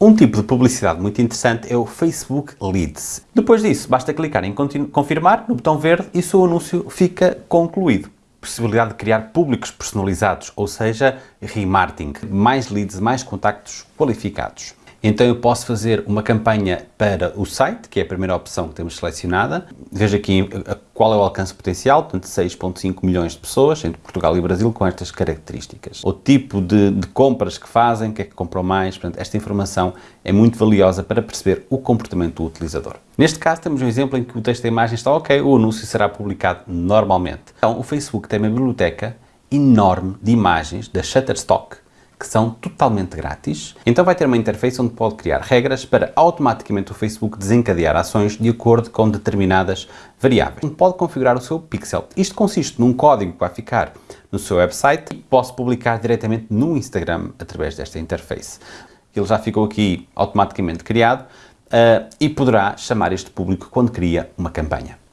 Um tipo de publicidade muito interessante é o Facebook Leads. Depois disso, basta clicar em confirmar no botão verde e o seu anúncio fica concluído possibilidade de criar públicos personalizados, ou seja, remarketing, mais leads, mais contactos qualificados. Então eu posso fazer uma campanha para o site, que é a primeira opção que temos selecionada. Veja aqui qual é o alcance potencial, portanto 6.5 milhões de pessoas entre Portugal e Brasil com estas características. O tipo de, de compras que fazem, o que é que compram mais, portanto esta informação é muito valiosa para perceber o comportamento do utilizador. Neste caso temos um exemplo em que o texto da imagem está ok, o anúncio será publicado normalmente. Então o Facebook tem uma biblioteca enorme de imagens da Shutterstock que são totalmente grátis. Então vai ter uma interface onde pode criar regras para automaticamente o Facebook desencadear ações de acordo com determinadas variáveis. Pode configurar o seu pixel. Isto consiste num código que vai ficar no seu website e posso publicar diretamente no Instagram através desta interface. Ele já ficou aqui automaticamente criado uh, e poderá chamar este público quando cria uma campanha.